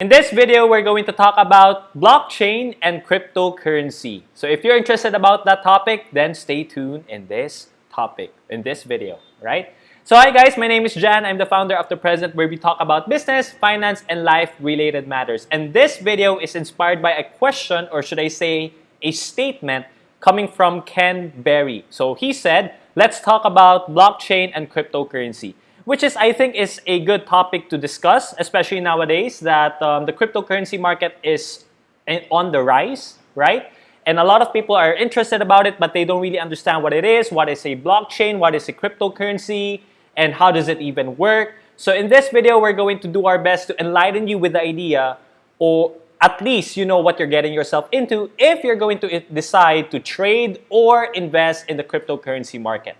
In this video, we're going to talk about blockchain and cryptocurrency. So if you're interested about that topic, then stay tuned in this topic, in this video, right? So hi guys, my name is Jan. I'm the founder of The Present where we talk about business, finance, and life-related matters. And this video is inspired by a question, or should I say, a statement coming from Ken Berry. So he said, let's talk about blockchain and cryptocurrency which is I think is a good topic to discuss, especially nowadays that um, the cryptocurrency market is on the rise, right? And a lot of people are interested about it, but they don't really understand what it is, what is a blockchain, what is a cryptocurrency, and how does it even work. So in this video, we're going to do our best to enlighten you with the idea, or at least you know what you're getting yourself into if you're going to decide to trade or invest in the cryptocurrency market,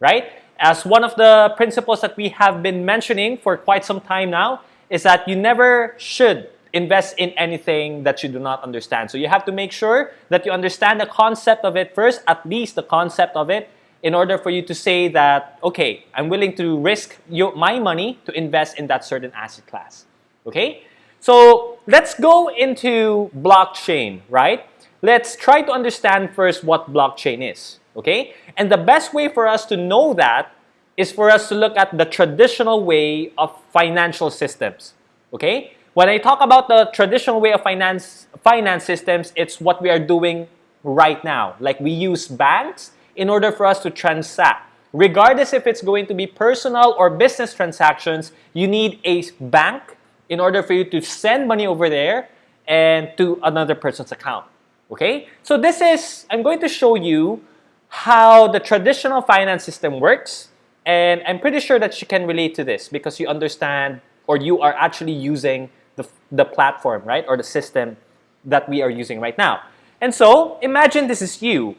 right? As one of the principles that we have been mentioning for quite some time now is that you never should invest in anything that you do not understand. So you have to make sure that you understand the concept of it first, at least the concept of it, in order for you to say that, okay, I'm willing to risk your, my money to invest in that certain asset class. Okay? So let's go into blockchain, right? Let's try to understand first what blockchain is. Okay? And the best way for us to know that is for us to look at the traditional way of financial systems. Okay? When I talk about the traditional way of finance, finance systems, it's what we are doing right now. Like we use banks in order for us to transact. Regardless if it's going to be personal or business transactions, you need a bank in order for you to send money over there and to another person's account. Okay? So this is, I'm going to show you how the traditional finance system works and I'm pretty sure that you can relate to this because you understand or you are actually using the, the platform, right? Or the system that we are using right now. And so imagine this is you,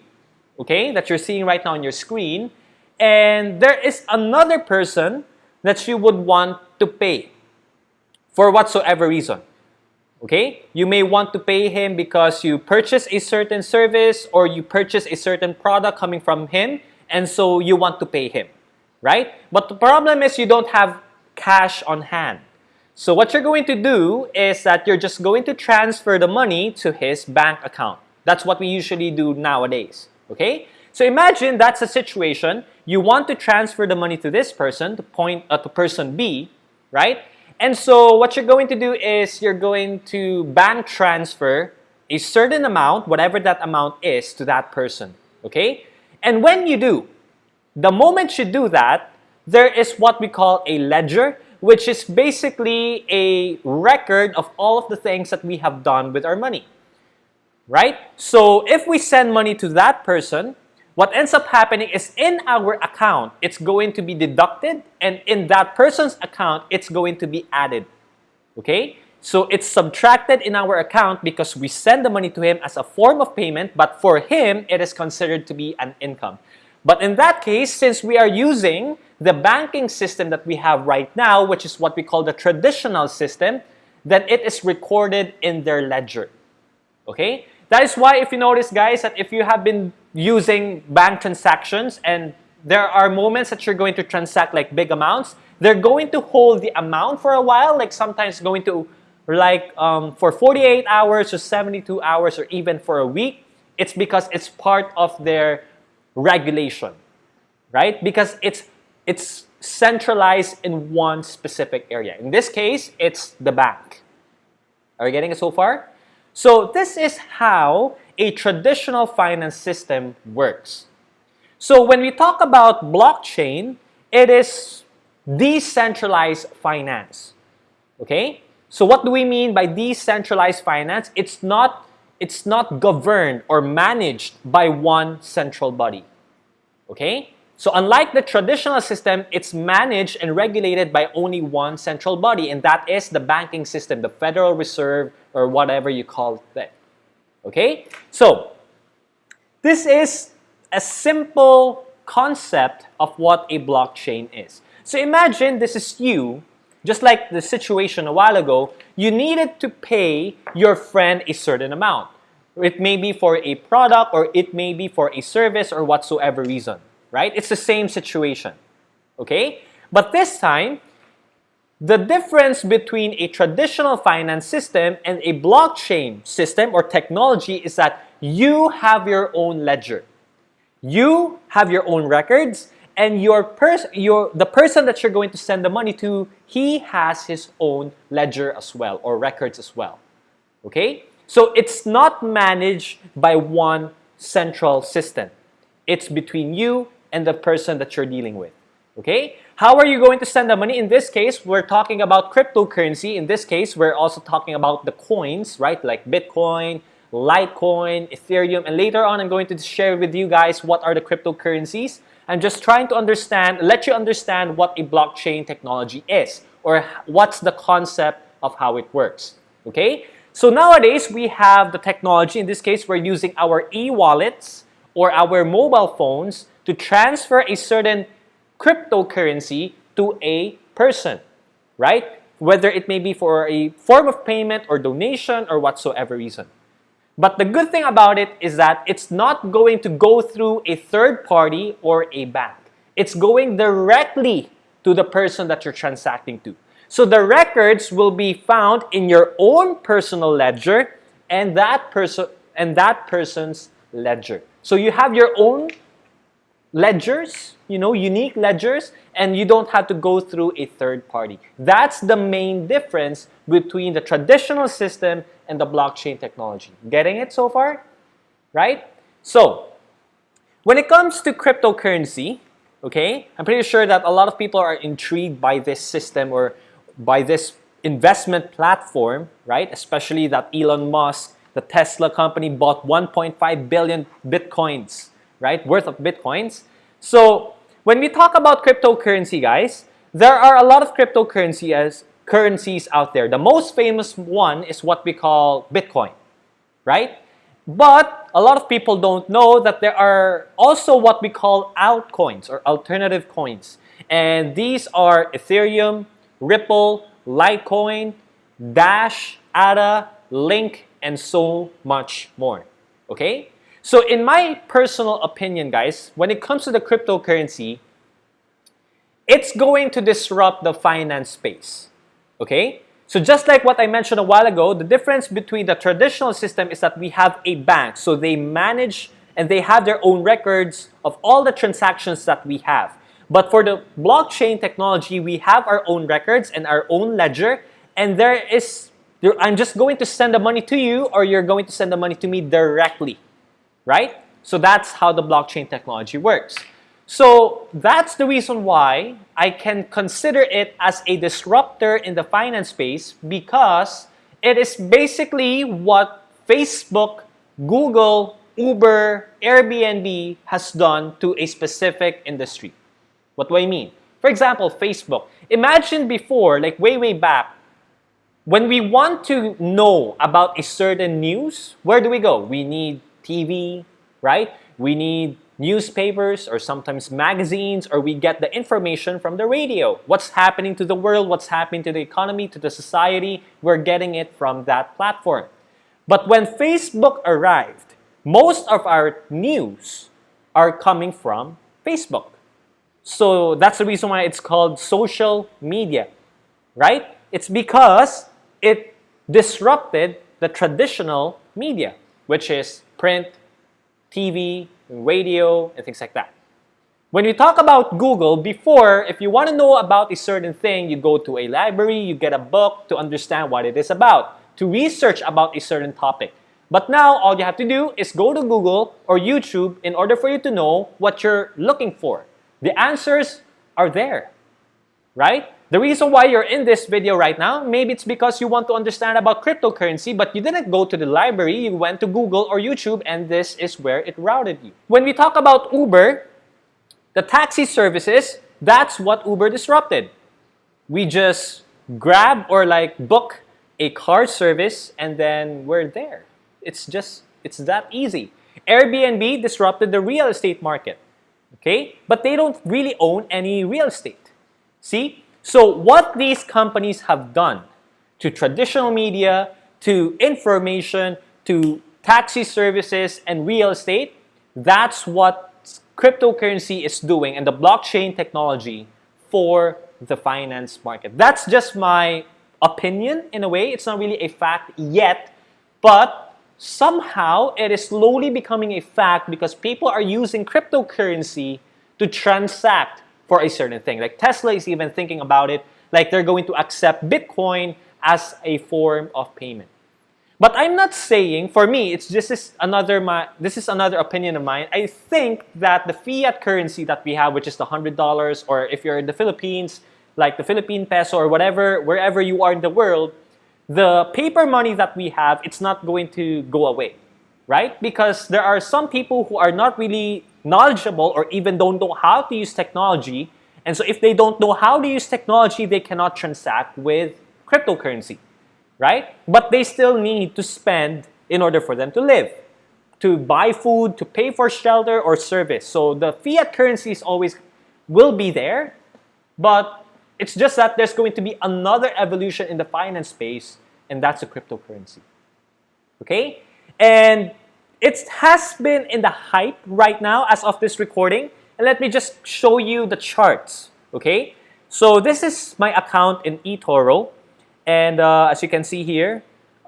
okay, that you're seeing right now on your screen. And there is another person that you would want to pay for whatsoever reason. Okay? You may want to pay him because you purchase a certain service or you purchase a certain product coming from him and so you want to pay him right? But the problem is you don't have cash on hand. So what you're going to do is that you're just going to transfer the money to his bank account. That's what we usually do nowadays, okay? So imagine that's a situation. You want to transfer the money to this person, to point uh, to person B, right? And so what you're going to do is you're going to bank transfer a certain amount, whatever that amount is, to that person, okay? And when you do, the moment you do that, there is what we call a ledger, which is basically a record of all of the things that we have done with our money. Right? So if we send money to that person, what ends up happening is in our account, it's going to be deducted and in that person's account, it's going to be added. Okay? So it's subtracted in our account because we send the money to him as a form of payment, but for him, it is considered to be an income. But in that case, since we are using the banking system that we have right now, which is what we call the traditional system, then it is recorded in their ledger. Okay? That is why if you notice, guys, that if you have been using bank transactions and there are moments that you're going to transact like big amounts, they're going to hold the amount for a while, like sometimes going to like um, for 48 hours or 72 hours or even for a week. It's because it's part of their regulation, right? Because it's, it's centralized in one specific area. In this case, it's the bank. Are you getting it so far? So this is how a traditional finance system works. So when we talk about blockchain, it is decentralized finance. Okay? So what do we mean by decentralized finance? It's not it's not governed or managed by one central body. Okay? So unlike the traditional system, it's managed and regulated by only one central body, and that is the banking system, the Federal Reserve, or whatever you call it. Okay? So, this is a simple concept of what a blockchain is. So imagine this is you, just like the situation a while ago, you needed to pay your friend a certain amount. It may be for a product or it may be for a service or whatsoever reason, right? It's the same situation, okay? But this time, the difference between a traditional finance system and a blockchain system or technology is that you have your own ledger. You have your own records and your pers your the person that you're going to send the money to, he has his own ledger as well or records as well. Okay? So it's not managed by one central system. It's between you and the person that you're dealing with. Okay? How are you going to send the money? In this case, we're talking about cryptocurrency. In this case, we're also talking about the coins, right? Like Bitcoin, Litecoin, Ethereum, and later on I'm going to share with you guys what are the cryptocurrencies. I'm just trying to understand, let you understand what a blockchain technology is or what's the concept of how it works. Okay? So nowadays, we have the technology. In this case, we're using our e-wallets or our mobile phones to transfer a certain cryptocurrency to a person, right? Whether it may be for a form of payment or donation or whatsoever reason. But the good thing about it is that it's not going to go through a third party or a bank. It's going directly to the person that you're transacting to. So the records will be found in your own personal ledger and that person and that person's ledger. So you have your own ledgers, you know, unique ledgers, and you don't have to go through a third party. That's the main difference between the traditional system and the blockchain technology. Getting it so far? Right? So, when it comes to cryptocurrency, okay, I'm pretty sure that a lot of people are intrigued by this system or by this investment platform, right? Especially that Elon Musk, the Tesla company, bought 1.5 billion bitcoins right, worth of bitcoins. So when we talk about cryptocurrency, guys, there are a lot of cryptocurrency as currencies out there. The most famous one is what we call Bitcoin, right? But a lot of people don't know that there are also what we call altcoins or alternative coins. And these are Ethereum, Ripple, Litecoin, Dash, ADA, Link, and so much more. Okay? So in my personal opinion, guys, when it comes to the cryptocurrency, it's going to disrupt the finance space. Okay? So just like what I mentioned a while ago, the difference between the traditional system is that we have a bank. So they manage and they have their own records of all the transactions that we have. But for the blockchain technology, we have our own records and our own ledger. And there is, I'm just going to send the money to you or you're going to send the money to me directly right? So that's how the blockchain technology works. So that's the reason why I can consider it as a disruptor in the finance space because it is basically what Facebook, Google, Uber, Airbnb has done to a specific industry. What do I mean? For example, Facebook. Imagine before, like way, way back, when we want to know about a certain news, where do we go? We need TV, right? We need newspapers or sometimes magazines or we get the information from the radio. What's happening to the world, what's happening to the economy, to the society, we're getting it from that platform. But when Facebook arrived, most of our news are coming from Facebook. So that's the reason why it's called social media, right? It's because it disrupted the traditional media, which is print, TV, radio, and things like that. When we talk about Google, before, if you want to know about a certain thing, you go to a library, you get a book to understand what it is about, to research about a certain topic. But now, all you have to do is go to Google or YouTube in order for you to know what you're looking for. The answers are there, right? The reason why you're in this video right now, maybe it's because you want to understand about cryptocurrency, but you didn't go to the library, you went to Google or YouTube, and this is where it routed you. When we talk about Uber, the taxi services, that's what Uber disrupted. We just grab or like book a car service and then we're there. It's just, it's that easy. Airbnb disrupted the real estate market, okay? But they don't really own any real estate. See, so what these companies have done to traditional media, to information, to taxi services and real estate, that's what cryptocurrency is doing and the blockchain technology for the finance market. That's just my opinion in a way. It's not really a fact yet, but somehow it is slowly becoming a fact because people are using cryptocurrency to transact for a certain thing. Like Tesla is even thinking about it, like they're going to accept Bitcoin as a form of payment. But I'm not saying, for me, it's just this another my this is another opinion of mine. I think that the fiat currency that we have, which is the hundred dollars, or if you're in the Philippines, like the Philippine peso or whatever, wherever you are in the world, the paper money that we have, it's not going to go away, right? Because there are some people who are not really knowledgeable or even don't know how to use technology. And so if they don't know how to use technology, they cannot transact with cryptocurrency right? But they still need to spend in order for them to live, to buy food, to pay for shelter or service. So the fiat currencies always will be there, but it's just that there's going to be another evolution in the finance space, and that's a cryptocurrency. Okay? And it has been in the hype right now as of this recording. And let me just show you the charts. Okay? So this is my account in eToro. And uh, as you can see here,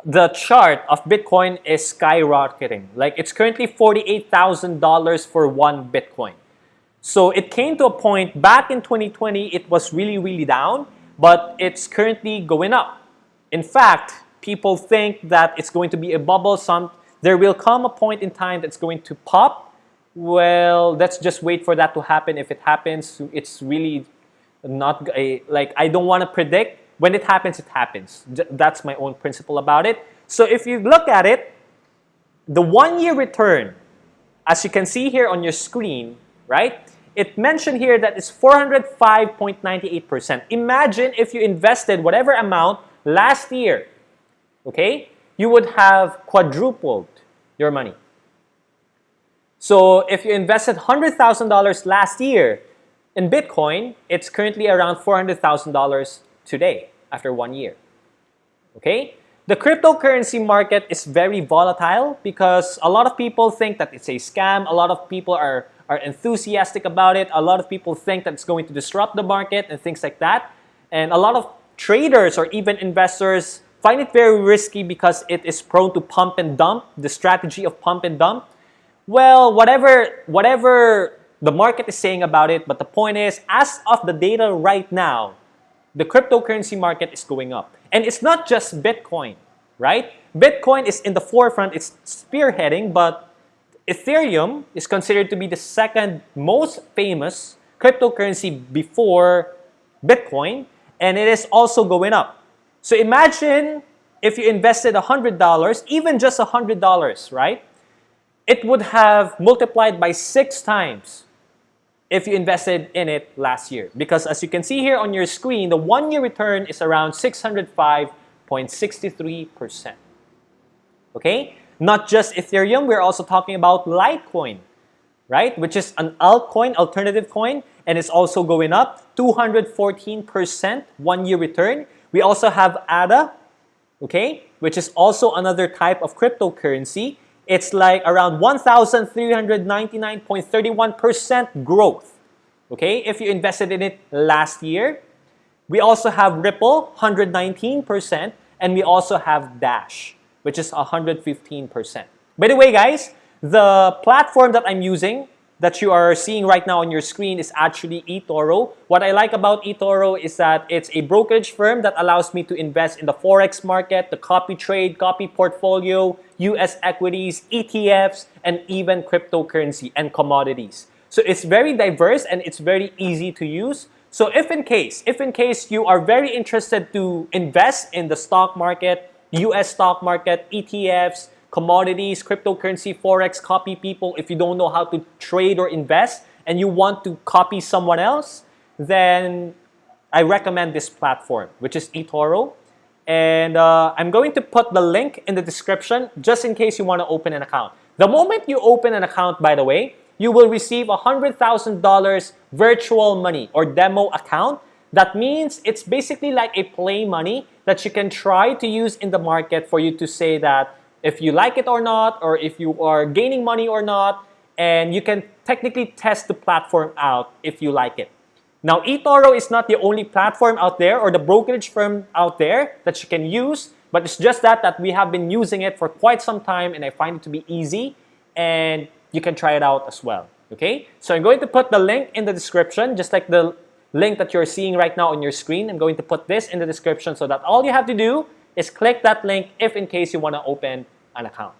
the chart of Bitcoin is skyrocketing. Like it's currently $48,000 for one Bitcoin. So it came to a point back in 2020, it was really, really down, but it's currently going up. In fact, people think that it's going to be a bubble. Some, there will come a point in time that's going to pop. Well, let's just wait for that to happen. If it happens, it's really not a, like, I don't want to predict when it happens, it happens. That's my own principle about it. So if you look at it, the one-year return, as you can see here on your screen, right? It mentioned here that it's 405.98%. Imagine if you invested whatever amount last year, okay? You would have quadrupled your money. So if you invested $100,000 last year in Bitcoin, it's currently around $400,000 today after one year. Okay? The cryptocurrency market is very volatile because a lot of people think that it's a scam. A lot of people are, are enthusiastic about it. A lot of people think that it's going to disrupt the market and things like that. And a lot of traders or even investors find it very risky because it is prone to pump and dump, the strategy of pump and dump. Well, whatever, whatever the market is saying about it, but the point is, as of the data right now, the cryptocurrency market is going up. And it's not just Bitcoin, right? Bitcoin is in the forefront, it's spearheading, but Ethereum is considered to be the second most famous cryptocurrency before Bitcoin, and it is also going up. So imagine if you invested $100, even just $100, right? It would have multiplied by six times if you invested in it last year. Because as you can see here on your screen, the one-year return is around 605.63%. Okay? Not just Ethereum, we're also talking about Litecoin, right? Which is an altcoin, alternative coin, and it's also going up 214% one-year return. We also have ADA, okay, which is also another type of cryptocurrency it's like around 1,399.31% growth. Okay, if you invested in it last year. We also have Ripple, 119%, and we also have Dash, which is 115%. By the way, guys, the platform that I'm using that you are seeing right now on your screen is actually eToro. What I like about eToro is that it's a brokerage firm that allows me to invest in the Forex market, the copy trade, copy portfolio, US equities, ETFs, and even cryptocurrency and commodities. So it's very diverse and it's very easy to use. So if in case, if in case you are very interested to invest in the stock market, US stock market, ETFs, commodities, cryptocurrency, forex, copy people, if you don't know how to trade or invest and you want to copy someone else, then I recommend this platform, which is eToro. And uh, I'm going to put the link in the description just in case you want to open an account. The moment you open an account, by the way, you will receive $100,000 virtual money or demo account. That means it's basically like a play money that you can try to use in the market for you to say that if you like it or not, or if you are gaining money or not, and you can technically test the platform out if you like it. Now, eToro is not the only platform out there or the brokerage firm out there that you can use, but it's just that that we have been using it for quite some time and I find it to be easy and you can try it out as well. Okay, so I'm going to put the link in the description, just like the link that you're seeing right now on your screen. I'm going to put this in the description so that all you have to do is click that link if in case you want to open an account.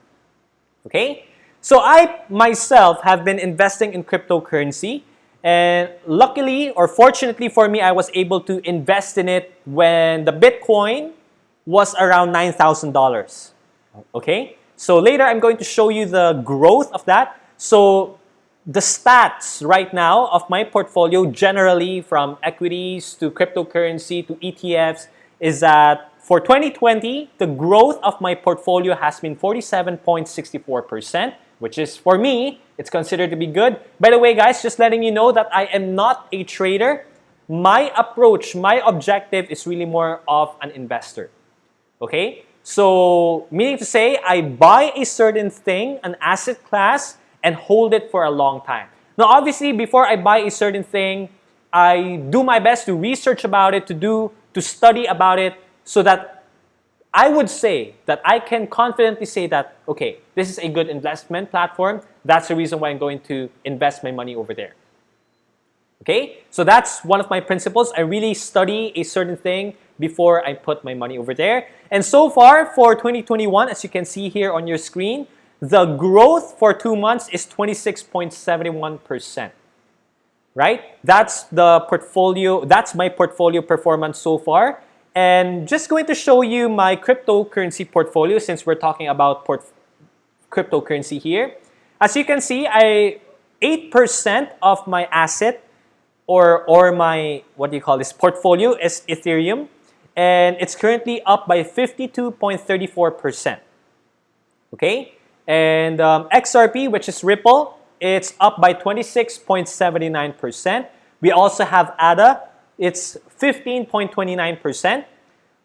Okay, so I myself have been investing in cryptocurrency and luckily or fortunately for me, I was able to invest in it when the Bitcoin was around $9,000. Okay, so later I'm going to show you the growth of that. So the stats right now of my portfolio generally from equities to cryptocurrency to ETFs is that for 2020, the growth of my portfolio has been 47.64%, which is for me, it's considered to be good. By the way, guys, just letting you know that I am not a trader. My approach, my objective is really more of an investor. Okay? So, meaning to say, I buy a certain thing, an asset class, and hold it for a long time. Now, obviously, before I buy a certain thing, I do my best to research about it, to do, to study about it, so that I would say that I can confidently say that, okay, this is a good investment platform. That's the reason why I'm going to invest my money over there. Okay, so that's one of my principles. I really study a certain thing before I put my money over there. And so far for 2021, as you can see here on your screen, the growth for two months is 26.71%. Right? That's the portfolio, that's my portfolio performance so far. And just going to show you my cryptocurrency portfolio since we're talking about cryptocurrency here. As you can see, I 8% of my asset or, or my, what do you call this, portfolio is Ethereum. And it's currently up by 52.34%. Okay? And um, XRP, which is Ripple, it's up by 26.79%. We also have ADA, it's 15.29%.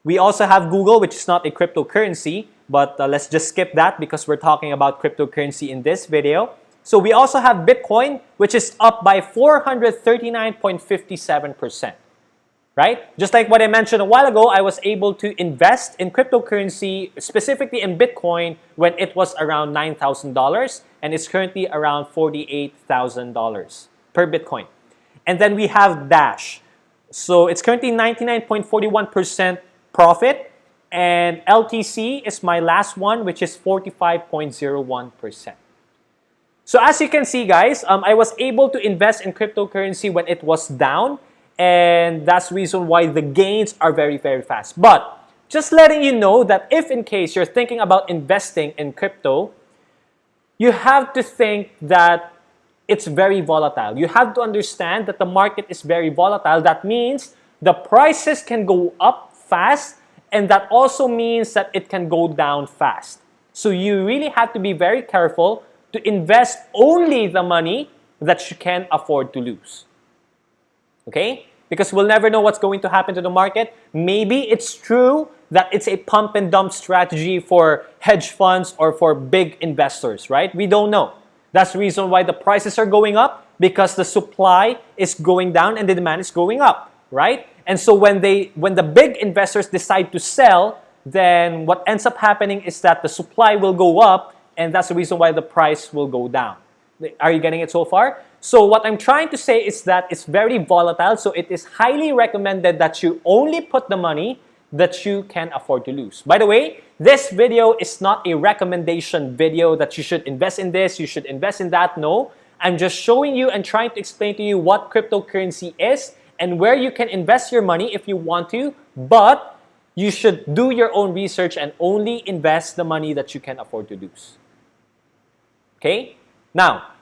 We also have Google, which is not a cryptocurrency, but uh, let's just skip that because we're talking about cryptocurrency in this video. So we also have Bitcoin, which is up by 439.57% right? Just like what I mentioned a while ago, I was able to invest in cryptocurrency, specifically in Bitcoin, when it was around $9,000 and it's currently around $48,000 per Bitcoin. And then we have Dash. So it's currently 99.41% profit and LTC is my last one, which is 45.01%. So as you can see, guys, um, I was able to invest in cryptocurrency when it was down and that's the reason why the gains are very, very fast. But just letting you know that if in case you're thinking about investing in crypto, you have to think that it's very volatile. You have to understand that the market is very volatile. That means the prices can go up fast and that also means that it can go down fast. So you really have to be very careful to invest only the money that you can afford to lose. Okay? Because we'll never know what's going to happen to the market. Maybe it's true that it's a pump and dump strategy for hedge funds or for big investors, right? We don't know. That's the reason why the prices are going up because the supply is going down and the demand is going up, right? And so when they when the big investors decide to sell, then what ends up happening is that the supply will go up and that's the reason why the price will go down. Are you getting it so far? So what I'm trying to say is that it's very volatile, so it is highly recommended that you only put the money that you can afford to lose. By the way, this video is not a recommendation video that you should invest in this, you should invest in that. No, I'm just showing you and trying to explain to you what cryptocurrency is and where you can invest your money if you want to, but you should do your own research and only invest the money that you can afford to lose. Okay? Now,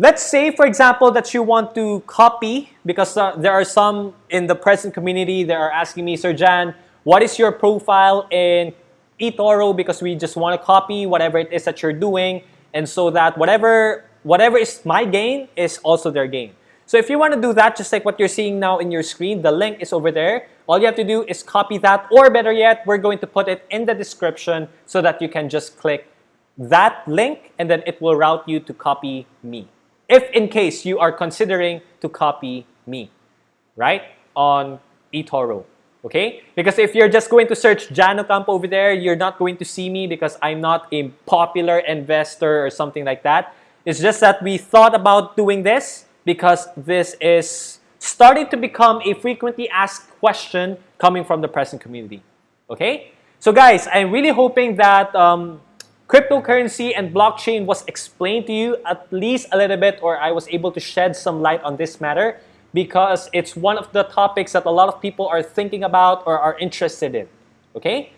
Let's say, for example, that you want to copy, because uh, there are some in the present community that are asking me, Sir Jan, what is your profile in eToro? Because we just want to copy whatever it is that you're doing, and so that whatever, whatever is my gain is also their gain. So if you want to do that, just like what you're seeing now in your screen, the link is over there. All you have to do is copy that, or better yet, we're going to put it in the description so that you can just click that link, and then it will route you to copy me if in case you are considering to copy me. right? On eToro. Okay? Because if you're just going to search Jano Campo over there, you're not going to see me because I'm not a popular investor or something like that. It's just that we thought about doing this because this is starting to become a frequently asked question coming from the present community. Okay? So guys, I'm really hoping that um, cryptocurrency and blockchain was explained to you at least a little bit or I was able to shed some light on this matter because it's one of the topics that a lot of people are thinking about or are interested in. Okay?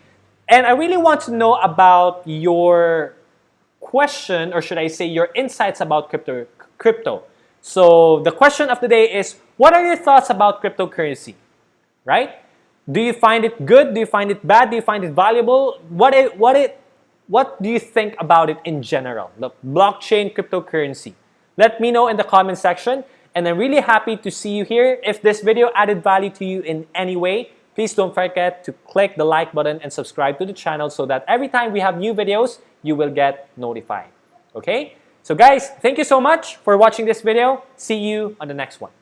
And I really want to know about your question, or should I say your insights about crypto. crypto. So the question of the day is, what are your thoughts about cryptocurrency? Right? Do you find it good? Do you find it bad? Do you find it valuable? What it, what it, what do you think about it in general? The blockchain cryptocurrency. Let me know in the comment section. And I'm really happy to see you here. If this video added value to you in any way, please don't forget to click the like button and subscribe to the channel so that every time we have new videos, you will get notified. Okay? So guys, thank you so much for watching this video. See you on the next one.